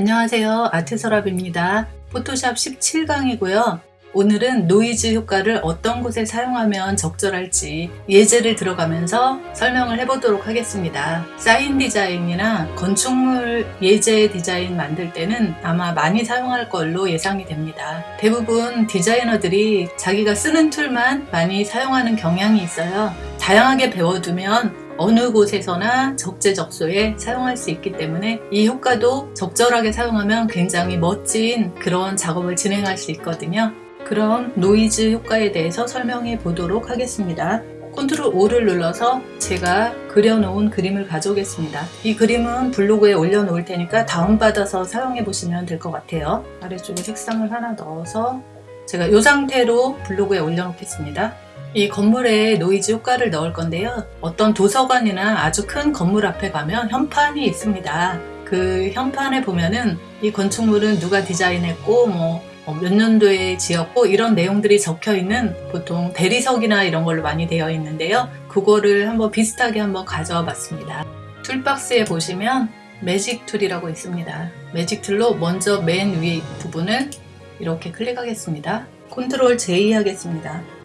안녕하세요. 아트서랍입니다. 포토샵 17강이고요. 오늘은 노이즈 효과를 어떤 곳에 사용하면 적절할지 예제를 들어가면서 설명을 해보도록 하겠습니다. 사인 디자인이나 건축물 예제 디자인 만들 때는 아마 많이 사용할 걸로 예상이 됩니다. 대부분 디자이너들이 자기가 쓰는 tool만 많이 사용하는 경향이 있어요. 다양하게 배워두면 어느 곳에서나 적재적소에 사용할 수 있기 때문에 이 효과도 적절하게 사용하면 굉장히 멋진 그런 작업을 진행할 수 있거든요. 그럼 노이즈 효과에 대해서 설명해 보도록 하겠습니다. Control O를 눌러서 제가 그려놓은 그림을 가져오겠습니다. 이 그림은 블로그에 올려놓을 테니까 다운받아서 사용해 보시면 될 것 같아요. 아래쪽에 색상을 하나 넣어서 제가 이 상태로 블로그에 올려놓겠습니다. 이 건물에 노이즈 효과를 넣을 건데요. 어떤 도서관이나 아주 큰 건물 앞에 가면 현판이 있습니다. 그 현판에 보면은 이 건축물은 누가 디자인했고 뭐 몇 년도에 지었고 이런 내용들이 적혀 있는 보통 대리석이나 이런 걸로 많이 되어 있는데요. 그거를 한번 비슷하게 한번 가져와 봤습니다. toolbox에 보시면 magic tool이라고 있습니다. magic tool로 먼저 맨 위에 부분을 이렇게 클릭하겠습니다. Control J 하겠습니다.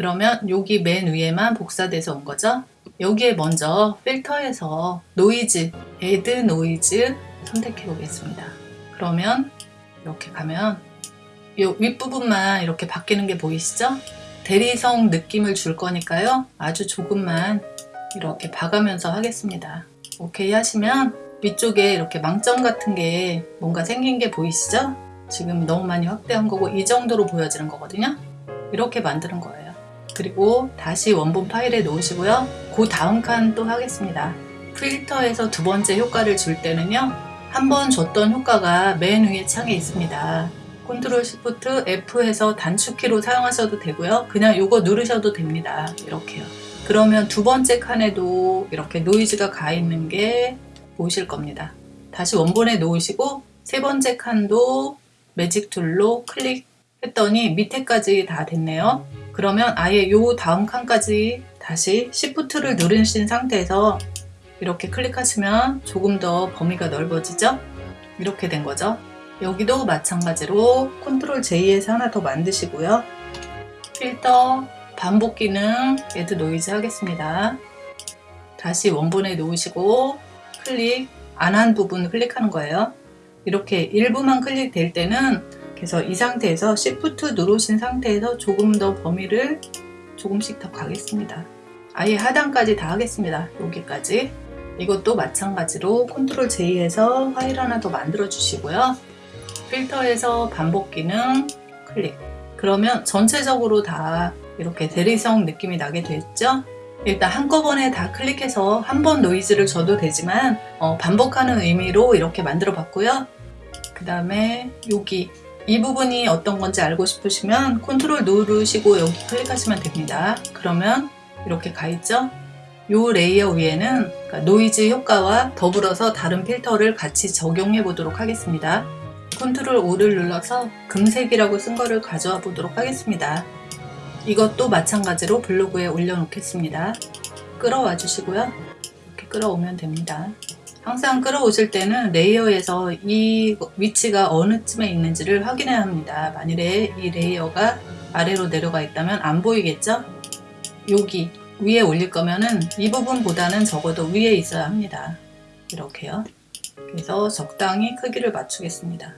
그러면 여기 맨 위에만 복사돼서 온 거죠. 여기에 먼저 필터에서 노이즈, Add Noise 선택해 보겠습니다. 그러면 이렇게 가면 이 윗부분만 이렇게 바뀌는 게 보이시죠? 대리석 느낌을 줄 거니까요. 아주 조금만 이렇게 박으면서 하겠습니다. 오케이 하시면 위쪽에 이렇게 망점 같은 게 뭔가 생긴 게 보이시죠? 지금 너무 많이 확대한 거고 이 정도로 보여지는 거거든요. 이렇게 만드는 거예요. 그리고 다시 원본 파일에 놓으시고요. 그 다음 칸 또 하겠습니다. 필터에서 두 번째 효과를 줄 때는요. 한 번 줬던 효과가 맨 위에 창에 있습니다. Control Shift F 해서 단축키로 사용하셔도 되고요. 그냥 이거 누르셔도 됩니다. 이렇게요. 그러면 두 번째 칸에도 이렇게 노이즈가 가 있는 게 보이실 겁니다. 다시 원본에 놓으시고 세 번째 칸도 Magic Tool로 클릭했더니 밑에까지 다 됐네요. 그러면 아예 요 다음 칸까지 다시 Shift를 누르신 상태에서 이렇게 클릭하시면 조금 더 범위가 넓어지죠? 이렇게 된 거죠. 여기도 마찬가지로 Control J에서 하나 더 만드시고요. 필터, 반복 기능, Add Noise 하겠습니다. 다시 원본에 놓으시고 클릭, 안 한 부분 클릭하는 거예요. 이렇게 일부만 클릭될 때는 그래서 이 상태에서 Shift 누르신 상태에서 조금 더 범위를 조금씩 더 가겠습니다. 아예 하단까지 다 하겠습니다. 여기까지. 이것도 마찬가지로 Control J에서 파일 하나 더 만들어 주시고요. 필터에서 반복 기능 클릭. 그러면 전체적으로 다 이렇게 대리석 느낌이 나게 됐죠? 일단 한꺼번에 다 클릭해서 한 번 노이즈를 줘도 되지만 어, 반복하는 의미로 이렇게 만들어 봤고요. 그 다음에 여기 이 부분이 어떤 건지 알고 싶으시면 컨트롤 누르시고 여기 클릭하시면 됩니다. 그러면 이렇게 가 있죠? 이 레이어 위에는 그러니까 노이즈 효과와 더불어서 다른 필터를 같이 적용해 보도록 하겠습니다. Control O를 눌러서 금색이라고 쓴 거를 가져와 보도록 하겠습니다. 이것도 마찬가지로 블로그에 올려놓겠습니다. 끌어와 주시고요. 이렇게 끌어오면 됩니다. 항상 끌어오실 때는 레이어에서 이 위치가 어느 쯤에 있는지를 확인해야 합니다. 만일에 이 레이어가 아래로 내려가 있다면 안 보이겠죠? 여기 위에 올릴 거면은 이 부분보다는 적어도 위에 있어야 합니다. 이렇게요. 그래서 적당히 크기를 맞추겠습니다.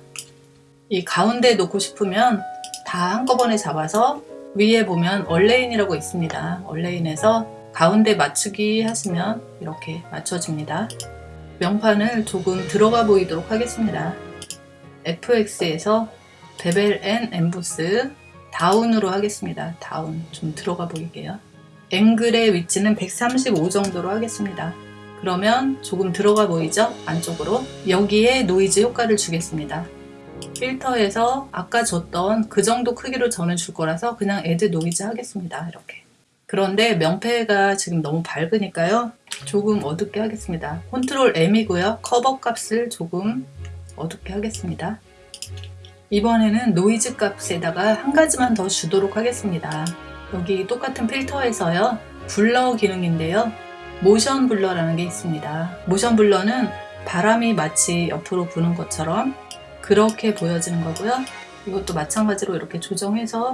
이 가운데 놓고 싶으면 다 한꺼번에 잡아서 위에 보면 Align이라고 있습니다. Align에서 가운데 맞추기 하시면 이렇게 맞춰집니다. 명판을 조금 들어가 보이도록 하겠습니다. FX에서 Bevel and Emboss Down으로 하겠습니다. Down 좀 들어가 보이게요. 앵글의 위치는 135 정도로 하겠습니다. 그러면 조금 들어가 보이죠? 안쪽으로 여기에 노이즈 효과를 주겠습니다. 필터에서 아까 줬던 그 정도 크기로 저는 줄 거라서 그냥 Add Noise 하겠습니다. 이렇게. 그런데 명패가 지금 너무 밝으니까요. 조금 어둡게 하겠습니다. Control M이고요. 커브 값을 조금 어둡게 하겠습니다. 이번에는 노이즈 값에다가 한 가지만 더 주도록 하겠습니다. 여기 똑같은 필터에서요. Blur 기능인데요. Motion Blur라는 게 있습니다. Motion Blur는 바람이 마치 옆으로 부는 것처럼 그렇게 보여지는 거고요. 이것도 마찬가지로 이렇게 조정해서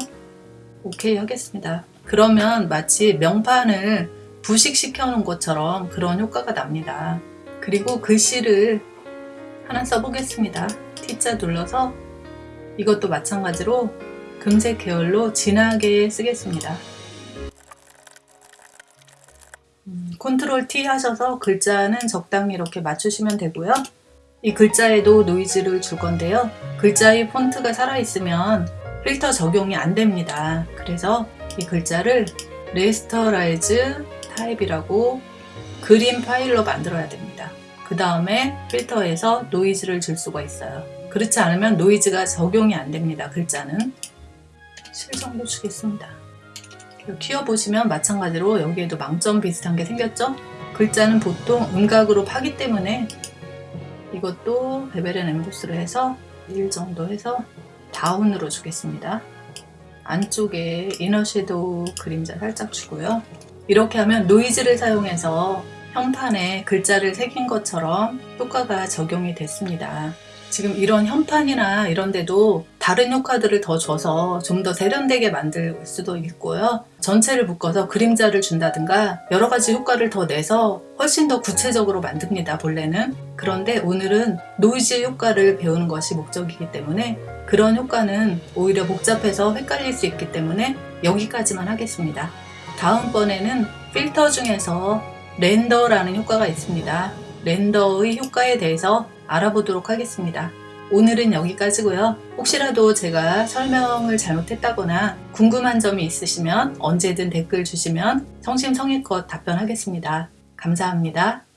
오케이 하겠습니다. 그러면 마치 명판을 부식시켜 놓은 것처럼 그런 효과가 납니다. 그리고 글씨를 하나 써보겠습니다. T자 눌러서 이것도 마찬가지로 금색 계열로 진하게 쓰겠습니다. 음, 컨트롤 T 하셔서 글자는 적당히 이렇게 맞추시면 되고요. 이 글자에도 노이즈를 줄 건데요. 글자의 폰트가 살아있으면 필터 적용이 안 됩니다. 그래서 이 글자를 Rasterize Type이라고 그림 파일로 만들어야 됩니다. 그 다음에 필터에서 노이즈를 줄 수가 있어요. 그렇지 않으면 노이즈가 적용이 안 됩니다. 글자는. 실 정도 주겠습니다. 키워보시면 마찬가지로 여기에도 망점 비슷한 게 생겼죠? 글자는 보통 음각으로 파기 때문에 이것도 Bevel and Emboss를 해서 1 정도 해서 Down으로 주겠습니다. 안쪽에 Inner Shadow 그림자 살짝 주고요. 이렇게 하면 노이즈를 사용해서 현판에 글자를 새긴 것처럼 효과가 적용이 됐습니다. 지금 이런 현판이나 이런 데도 다른 효과들을 더 줘서 좀 더 세련되게 만들 수도 있고요. 전체를 묶어서 그림자를 준다든가 여러 가지 효과를 더 내서 훨씬 더 구체적으로 만듭니다. 본래는. 그런데 오늘은 노이즈 효과를 배우는 것이 목적이기 때문에 그런 효과는 오히려 복잡해서 헷갈릴 수 있기 때문에 여기까지만 하겠습니다. 다음번에는 필터 중에서 렌더라는 효과가 있습니다. 렌더의 효과에 대해서 알아보도록 하겠습니다. 오늘은 여기까지고요. 혹시라도 제가 설명을 잘못했다거나 궁금한 점이 있으시면 언제든 댓글 주시면 성심성의껏 답변하겠습니다. 감사합니다.